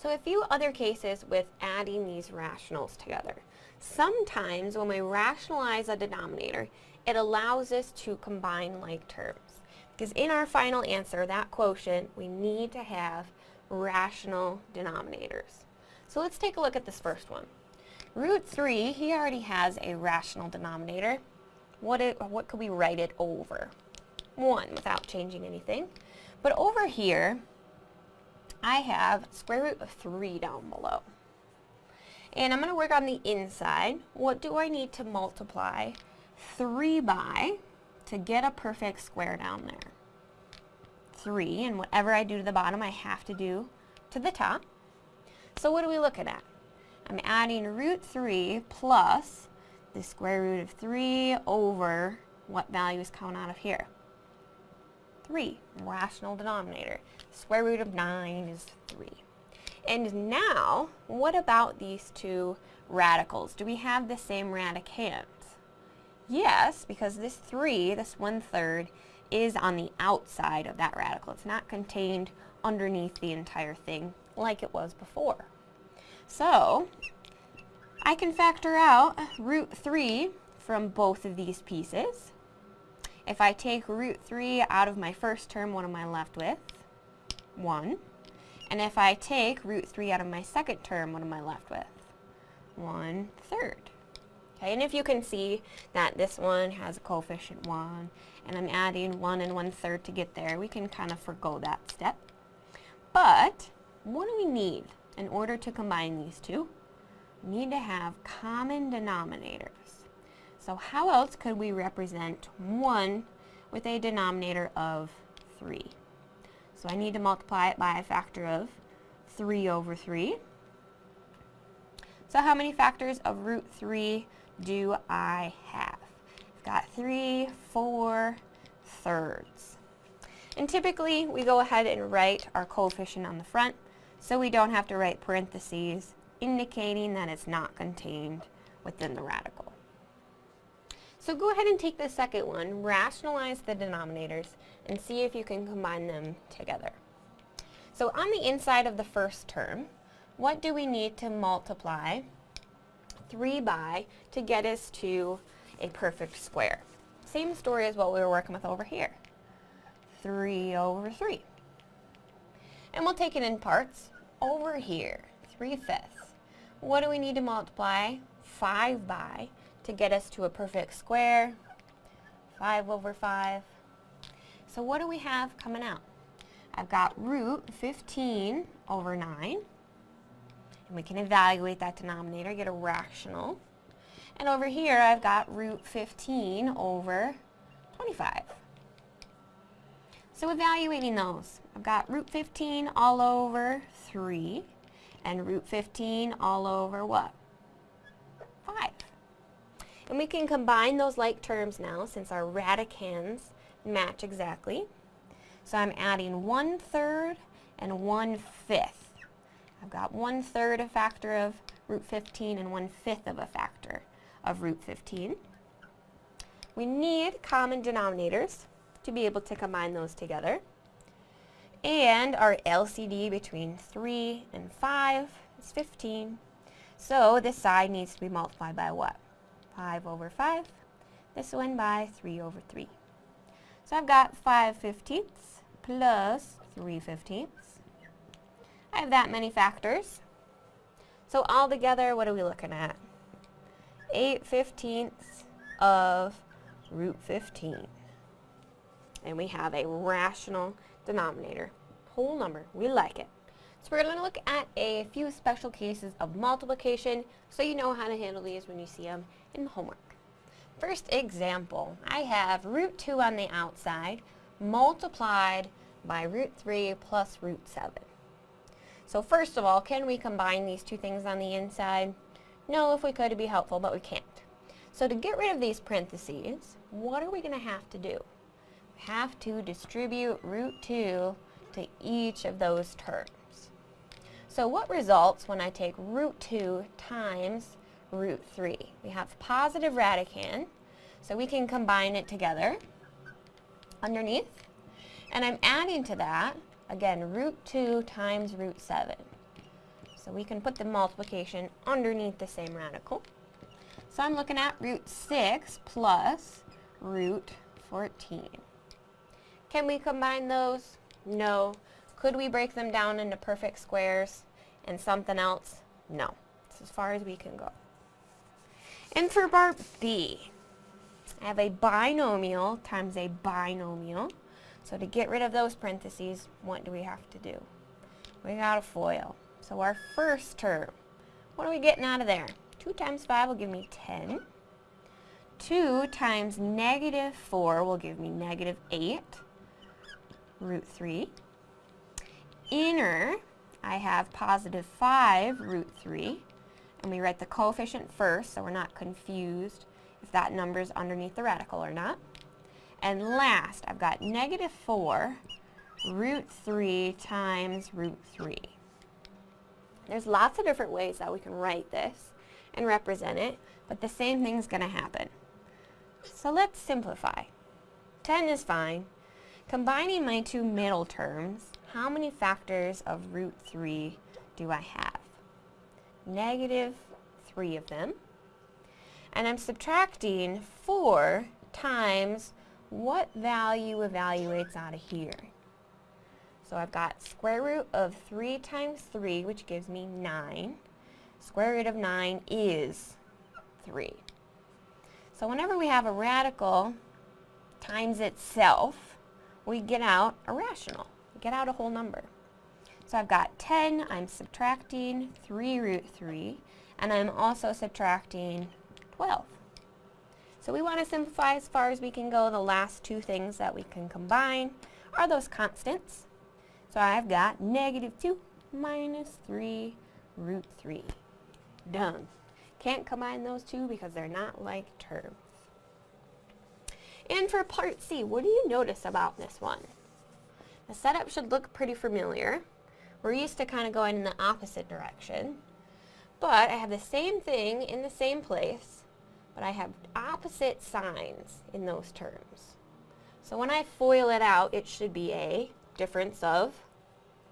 So a few other cases with adding these rationals together. Sometimes when we rationalize a denominator, it allows us to combine like terms. Because in our final answer, that quotient, we need to have rational denominators. So let's take a look at this first one. Root 3, he already has a rational denominator. What, it, what could we write it over? 1 without changing anything. But over here, I have square root of 3 down below. And I'm going to work on the inside. What do I need to multiply 3 by to get a perfect square down there? 3, and whatever I do to the bottom, I have to do to the top. So what are we looking at? I'm adding root 3 plus the square root of 3 over what values count out of here? 3, rational denominator. Square root of 9 is 3. And now, what about these two radicals? Do we have the same radicands? Yes, because this 3, this one-third, is on the outside of that radical. It's not contained underneath the entire thing like it was before. So, I can factor out root 3 from both of these pieces. If I take root 3 out of my first term, what am I left with? 1. And if I take root 3 out of my second term, what am I left with? 1 third. Okay, and if you can see that this one has a coefficient 1, and I'm adding 1 and 1 third to get there, we can kind of forego that step. But, what do we need in order to combine these two? We need to have common denominators. So how else could we represent 1 with a denominator of 3? So I need to multiply it by a factor of 3 over 3. So how many factors of root 3 do I have? I've got 3, 4 thirds. And typically we go ahead and write our coefficient on the front so we don't have to write parentheses indicating that it's not contained within the radical. So go ahead and take the second one, rationalize the denominators, and see if you can combine them together. So on the inside of the first term, what do we need to multiply 3 by to get us to a perfect square? Same story as what we were working with over here. 3 over 3. And we'll take it in parts. Over here, 3 fifths. What do we need to multiply 5 by to get us to a perfect square. 5 over 5. So what do we have coming out? I've got root 15 over 9. And we can evaluate that denominator, get a rational. And over here I've got root 15 over 25. So evaluating those, I've got root 15 all over 3 and root 15 all over what? 5. And we can combine those like terms now since our radicands match exactly. So I'm adding 1 third and 1 fifth. I've got 1 third a factor of root 15 and 1 fifth of a factor of root 15. We need common denominators to be able to combine those together. And our LCD between 3 and 5 is 15. So this side needs to be multiplied by what? 5 over 5. This one by 3 over 3. So I've got 5 fifteenths plus 3 fifteenths. I have that many factors. So all together, what are we looking at? 8 fifteenths of root 15. And we have a rational denominator. Whole number. We like it. So we're going to look at a few special cases of multiplication so you know how to handle these when you see them in homework. First example, I have root 2 on the outside multiplied by root 3 plus root 7. So first of all, can we combine these two things on the inside? No, if we could, it'd be helpful, but we can't. So to get rid of these parentheses, what are we going to have to do? We have to distribute root 2 to each of those terms. So what results when I take root 2 times root 3? We have positive radicand, so we can combine it together underneath. And I'm adding to that, again, root 2 times root 7. So we can put the multiplication underneath the same radical. So I'm looking at root 6 plus root 14. Can we combine those? No. Could we break them down into perfect squares and something else? No. It's as far as we can go. And for part B, I have a binomial times a binomial. So to get rid of those parentheses, what do we have to do? We got a FOIL. So our first term, what are we getting out of there? 2 times 5 will give me 10. 2 times negative 4 will give me negative 8 root 3. Inner, I have positive 5 root 3. And we write the coefficient first so we're not confused if that number is underneath the radical or not. And last, I've got negative 4 root 3 times root 3. There's lots of different ways that we can write this and represent it, but the same thing's going to happen. So let's simplify. 10 is fine. Combining my two middle terms, how many factors of root 3 do I have? Negative 3 of them. And I'm subtracting 4 times what value evaluates out of here? So I've got square root of 3 times 3, which gives me 9. Square root of 9 is 3. So whenever we have a radical times itself, we get out a rational. Get out a whole number. So I've got 10, I'm subtracting 3 root 3, and I'm also subtracting 12. So we want to simplify as far as we can go. The last two things that we can combine are those constants. So I've got negative 2 minus 3 root 3. Done. Can't combine those two because they're not like terms. And for part C, what do you notice about this one? The setup should look pretty familiar. We're used to kind of going in the opposite direction. But I have the same thing in the same place, but I have opposite signs in those terms. So when I FOIL it out, it should be a difference of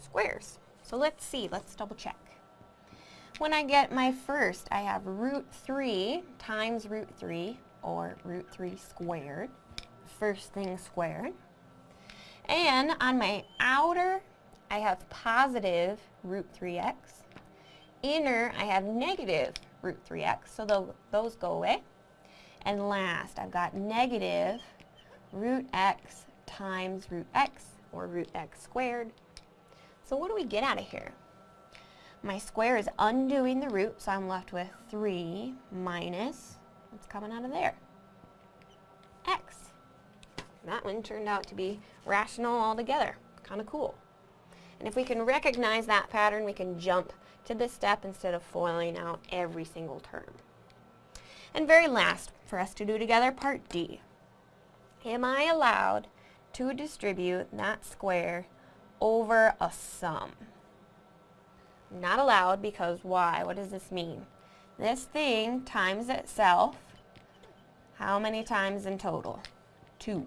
squares. So let's see, let's double check. When I get my first, I have root 3 times root 3, or root 3 squared, first thing squared. And on my outer, I have positive root 3x. Inner, I have negative root 3x, so those go away. And last, I've got negative root x times root x, or root x squared. So what do we get out of here? My square is undoing the root, so I'm left with 3 minus, what's coming out of there? That one turned out to be rational altogether. Kind of cool. And if we can recognize that pattern, we can jump to this step instead of foiling out every single term. And very last, for us to do together, part D. Am I allowed to distribute that square over a sum? Not allowed because why? What does this mean? This thing times itself, how many times in total? Two.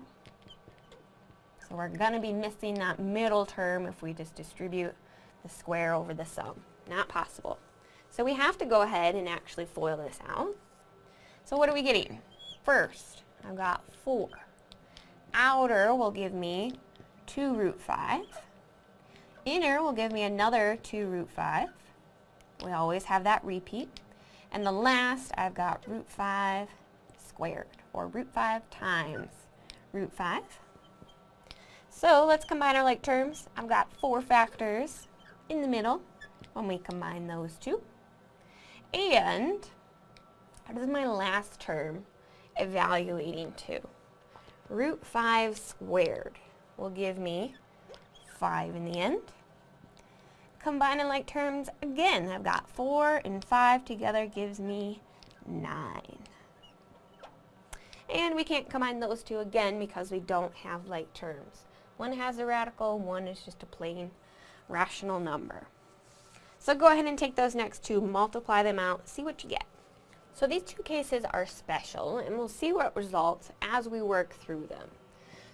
So we're going to be missing that middle term if we just distribute the square over the sum. Not possible. So we have to go ahead and actually FOIL this out. So what are we getting? First, I've got 4. Outer will give me 2 root 5. Inner will give me another 2 root 5. We always have that repeat. And the last, I've got root 5 squared, or root 5 times root 5. So let's combine our like terms. I've got four factors in the middle when we combine those two. And what is my last term evaluating to? Root 5 squared will give me 5 in the end. Combining like terms, again, I've got 4 and 5 together gives me 9. And we can't combine those two again because we don't have like terms. One has a radical, one is just a plain rational number. So go ahead and take those next two, multiply them out, see what you get. So these two cases are special, and we'll see what results as we work through them.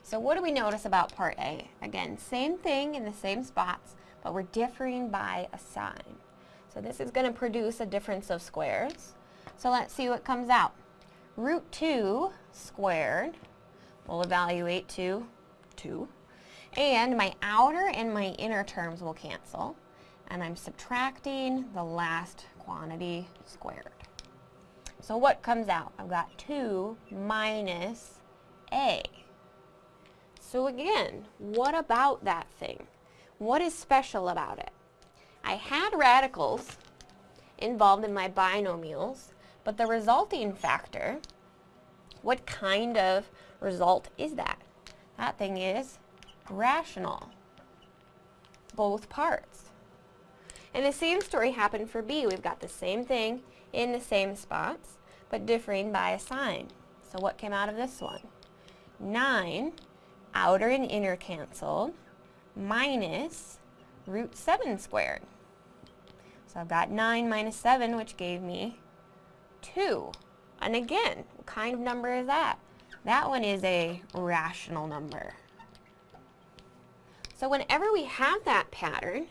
So what do we notice about part A? Again, same thing in the same spots, but we're differing by a sign. So this is going to produce a difference of squares. So let's see what comes out. Root 2 squared, we'll evaluate to 2. And my outer and my inner terms will cancel. And I'm subtracting the last quantity squared. So what comes out? I've got 2 minus a. So again, what about that thing? What is special about it? I had radicals involved in my binomials, but the resulting factor, what kind of result is that? That thing is rational. Both parts. And the same story happened for b. We've got the same thing in the same spots, but differing by a sign. So what came out of this one? 9, outer and inner canceled, minus root 7 squared. So I've got 9 minus 7, which gave me 2. And again, what kind of number is that? That one is a rational number. So whenever we have that pattern,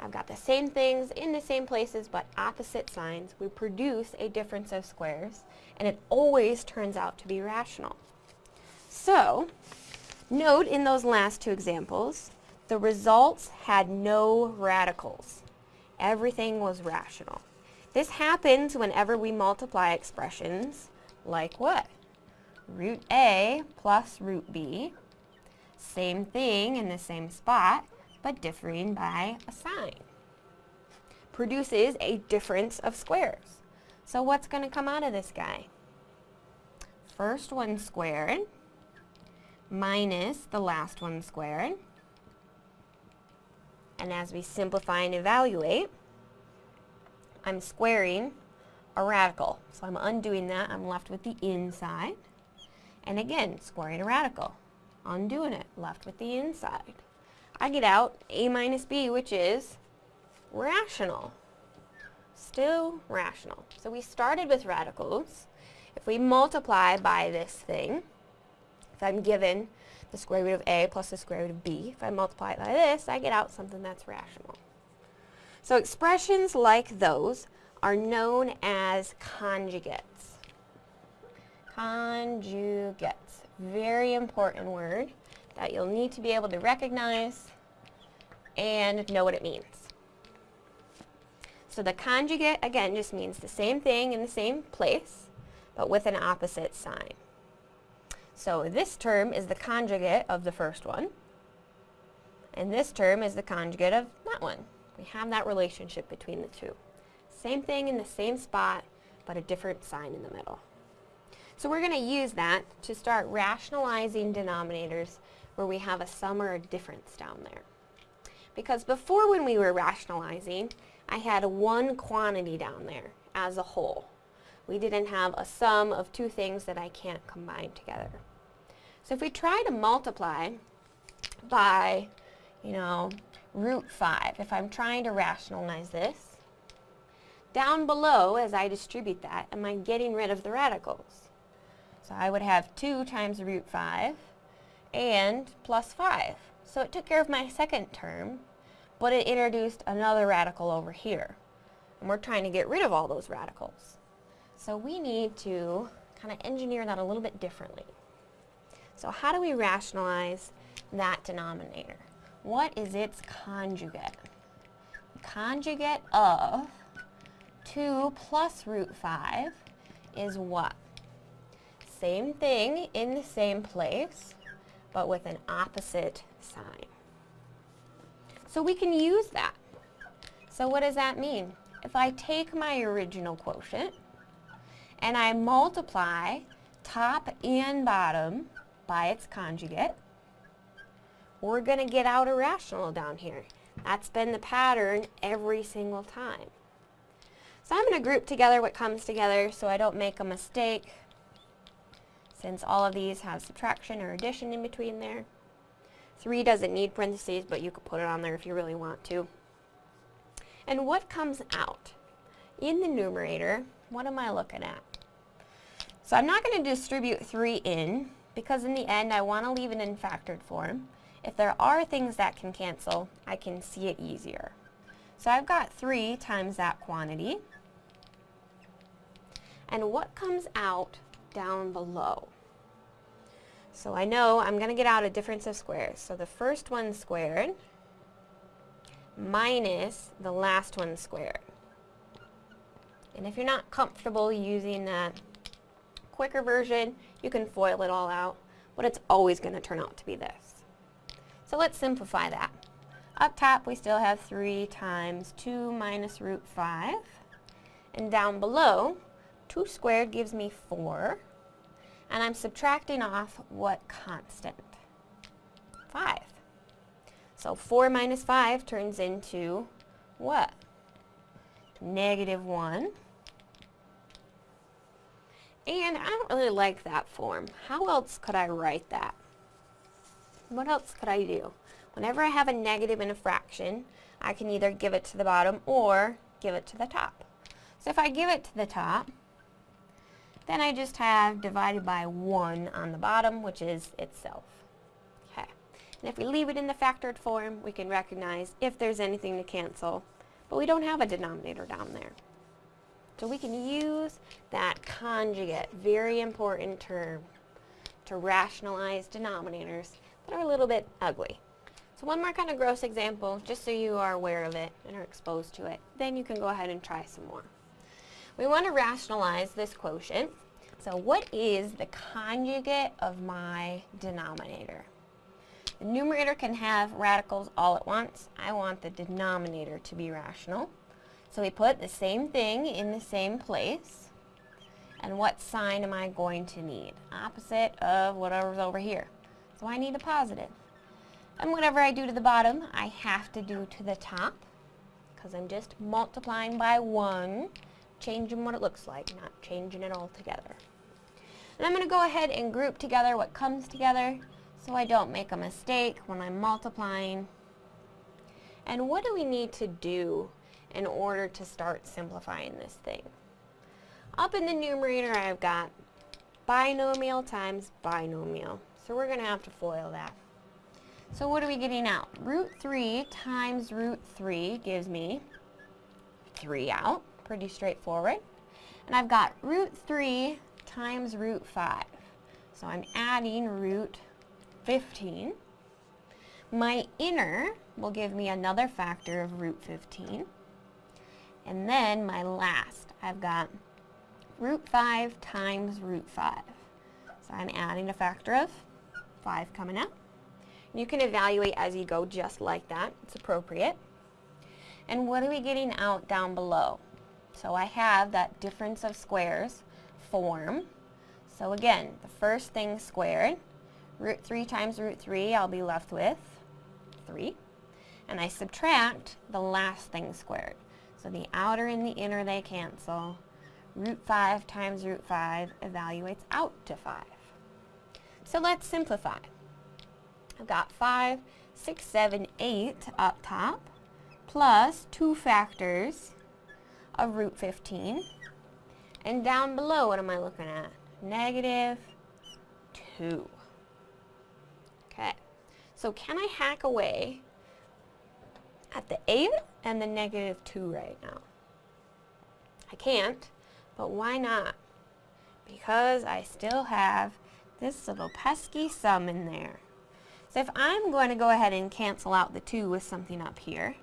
I've got the same things in the same places but opposite signs, we produce a difference of squares, and it always turns out to be rational. So, note in those last two examples, the results had no radicals. Everything was rational. This happens whenever we multiply expressions like what? Root A plus root B. Same thing in the same spot, but differing by a sign. Produces a difference of squares. So what's going to come out of this guy? First one squared minus the last one squared. And as we simplify and evaluate, I'm squaring a radical. So I'm undoing that. I'm left with the inside. And again, squaring a radical. Undoing it. Left with the inside. I get out a minus b, which is rational. Still rational. So we started with radicals. If we multiply by this thing, if I'm given the square root of a plus the square root of b, if I multiply it by this, I get out something that's rational. So expressions like those are known as conjugates. Conjugates. Very important word that you'll need to be able to recognize and know what it means. So the conjugate, again, just means the same thing in the same place, but with an opposite sign. So this term is the conjugate of the first one, and this term is the conjugate of that one. We have that relationship between the two. Same thing in the same spot, but a different sign in the middle. So we're going to use that to start rationalizing denominators where we have a sum or a difference down there. Because before when we were rationalizing, I had one quantity down there as a whole. We didn't have a sum of two things that I can't combine together. So if we try to multiply by, you know, root 5, if I'm trying to rationalize this, down below, as I distribute that, am I getting rid of the radicals? So I would have 2 times root 5 and plus 5. So it took care of my second term, but it introduced another radical over here. And we're trying to get rid of all those radicals. So we need to kind of engineer that a little bit differently. So how do we rationalize that denominator? What is its conjugate? Conjugate of 2 plus root 5 is what? Same thing in the same place, but with an opposite sign. So we can use that. So what does that mean? If I take my original quotient and I multiply top and bottom by its conjugate, we're going to get out a rational down here. That's been the pattern every single time. So I'm going to group together what comes together so I don't make a mistake since all of these have subtraction or addition in between there. 3 doesn't need parentheses, but you could put it on there if you really want to. And what comes out? In the numerator, what am I looking at? So I'm not going to distribute 3 in, because in the end I want to leave it in factored form. If there are things that can cancel, I can see it easier. So I've got 3 times that quantity. And what comes out down below? So I know I'm going to get out a difference of squares. So the first one squared minus the last one squared. And if you're not comfortable using that quicker version, you can FOIL it all out, but it's always going to turn out to be this. So let's simplify that. Up top we still have 3 times 2 minus root 5. And down below, 2 squared gives me 4. And I'm subtracting off what constant? 5. So 4 minus 5 turns into what? Negative 1. And I don't really like that form. How else could I write that? What else could I do? Whenever I have a negative in a fraction, I can either give it to the bottom or give it to the top. So if I give it to the top, then I just have divided by 1 on the bottom, which is itself. Okay. And if we leave it in the factored form, we can recognize if there's anything to cancel, but we don't have a denominator down there. So we can use that conjugate, very important term, to rationalize denominators that are a little bit ugly. So one more kind of gross example, just so you are aware of it and are exposed to it. Then you can go ahead and try some more. We want to rationalize this quotient. So what is the conjugate of my denominator? The numerator can have radicals all at once. I want the denominator to be rational. So we put the same thing in the same place. And what sign am I going to need? Opposite of whatever's over here. So I need a positive. And whatever I do to the bottom, I have to do to the top. Because I'm just multiplying by 1, changing what it looks like, not changing it all together. And I'm going to go ahead and group together what comes together so I don't make a mistake when I'm multiplying. And what do we need to do in order to start simplifying this thing. Up in the numerator I've got binomial times binomial. So we're going to have to FOIL that. So what are we getting out? Root 3 times root 3 gives me 3 out. Pretty straightforward. And I've got root 3 times root 5. So I'm adding root 15. My inner will give me another factor of root 15. And then my last, I've got root 5 times root 5. So I'm adding a factor of 5 coming out. You can evaluate as you go just like that. It's appropriate. And what are we getting out down below? So I have that difference of squares form. So again, the first thing squared, root 3 times root 3, I'll be left with 3. And I subtract the last thing squared. So the outer and the inner, they cancel. Root 5 times root 5 evaluates out to 5. So let's simplify. I've got 5, 6, 7, 8 up top, plus 2 factors of root 15. And down below, what am I looking at? Negative 2. Okay, so can I hack away at the 8 and the negative 2 right now. I can't, but why not? Because I still have this little pesky sum in there. So if I'm going to go ahead and cancel out the 2 with something up here,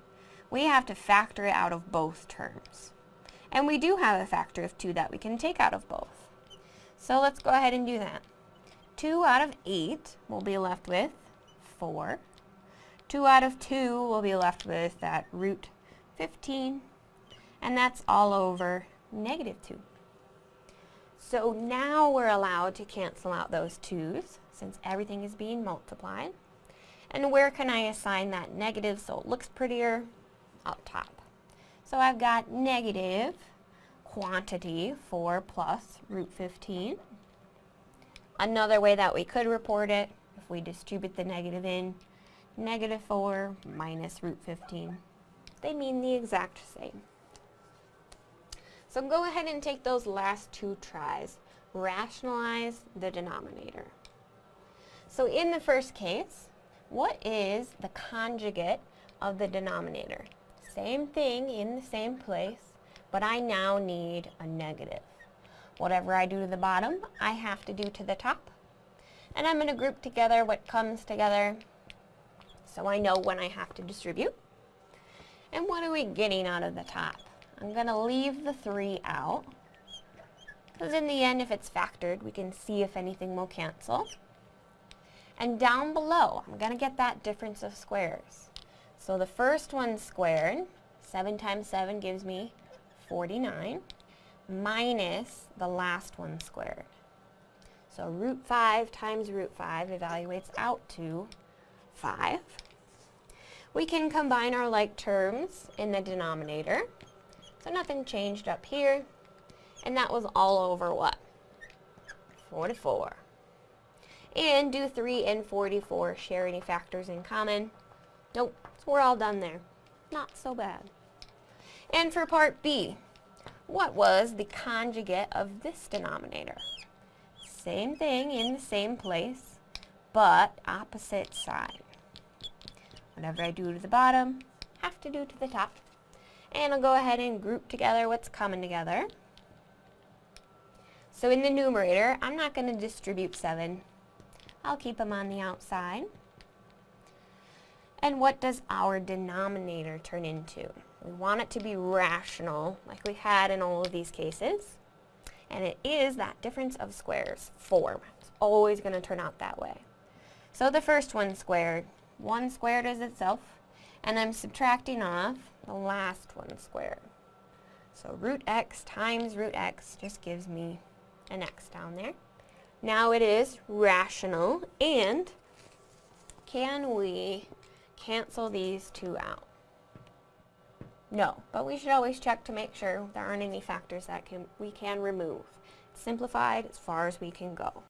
we have to factor it out of both terms. And we do have a factor of 2 that we can take out of both. So let's go ahead and do that. 2 out of 8 will be left with 4. 2 out of 2 will be left with that root 15, and that's all over negative 2. So now we're allowed to cancel out those 2's since everything is being multiplied. And where can I assign that negative so it looks prettier? Up top. So I've got negative quantity 4 plus root 15. Another way that we could report it, if we distribute the negative in, negative 4 minus root 15. They mean the exact same. So go ahead and take those last two tries. Rationalize the denominator. So in the first case, what is the conjugate of the denominator? Same thing in the same place, but I now need a negative. Whatever I do to the bottom, I have to do to the top. And I'm going to group together what comes together so I know when I have to distribute. And what are we getting out of the top? I'm going to leave the 3 out. Because in the end, if it's factored, we can see if anything will cancel. And down below, I'm going to get that difference of squares. So the first one squared, 7 times 7 gives me 49, minus the last one squared. So root 5 times root 5 evaluates out to 5. We can combine our like terms in the denominator. So nothing changed up here. And that was all over what? 44. And do 3 and 44 share any factors in common? Nope, we're all done there. Not so bad. And for part B, what was the conjugate of this denominator? Same thing in the same place, but opposite side. Whatever I do to the bottom, have to do to the top. And I'll go ahead and group together what's coming together. So in the numerator, I'm not going to distribute 7. I'll keep them on the outside. And what does our denominator turn into? We want it to be rational, like we had in all of these cases. And it is that difference of squares, 4. It's always going to turn out that way. So the first one squared, 1 squared is itself, and I'm subtracting off the last one squared. So root x times root x just gives me an x down there. Now it is rational, and can we cancel these two out? No, but we should always check to make sure there aren't any factors that can, we can remove. It's simplified as far as we can go.